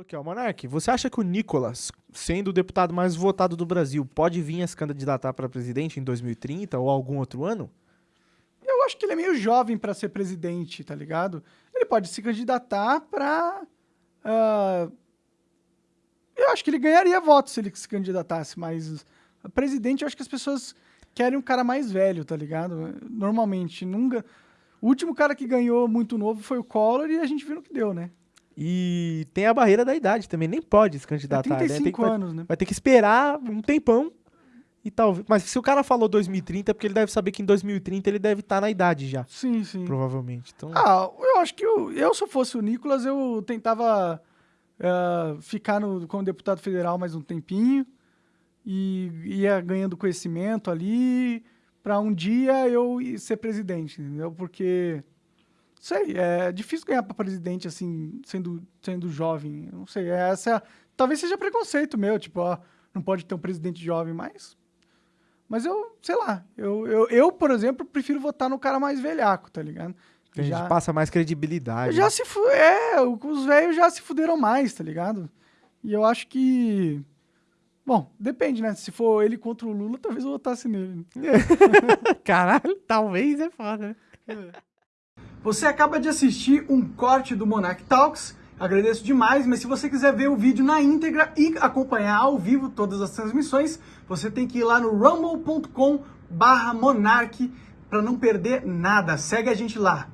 Aqui, ó, Monark, você acha que o Nicolas, sendo o deputado mais votado do Brasil, pode vir a se candidatar para presidente em 2030 ou algum outro ano? Eu acho que ele é meio jovem para ser presidente, tá ligado? Ele pode se candidatar para. Uh, eu acho que ele ganharia votos se ele se candidatasse, mas presidente, eu acho que as pessoas querem um cara mais velho, tá ligado? Normalmente, nunca. O último cara que ganhou muito novo foi o Collor e a gente viu no que deu, né? E tem a barreira da idade também, nem pode se candidatar. É 35 né? anos, vai, né? Vai ter que esperar um tempão e talvez. Mas se o cara falou 2030, é porque ele deve saber que em 2030 ele deve estar tá na idade já. Sim, sim. Provavelmente. Então... Ah, eu acho que eu, eu, se eu fosse o Nicolas, eu tentava uh, ficar no, como deputado federal mais um tempinho e ia ganhando conhecimento ali para um dia eu ser presidente, entendeu? Porque sei, é difícil ganhar para presidente assim, sendo, sendo jovem. Não sei, essa talvez seja preconceito meu, tipo, ó, não pode ter um presidente jovem, mas mas eu, sei lá, eu, eu, eu por exemplo, prefiro votar no cara mais velhaco, tá ligado? A gente já, passa mais credibilidade. Já né? se fu é, os velhos já se fuderam mais, tá ligado? E eu acho que Bom, depende, né? Se for ele contra o Lula, talvez eu votasse nele. Caralho, talvez é foda, né? É. Você acaba de assistir um corte do Monarch Talks. Agradeço demais, mas se você quiser ver o vídeo na íntegra e acompanhar ao vivo todas as transmissões, você tem que ir lá no rumble.com barra Monarch para não perder nada. Segue a gente lá.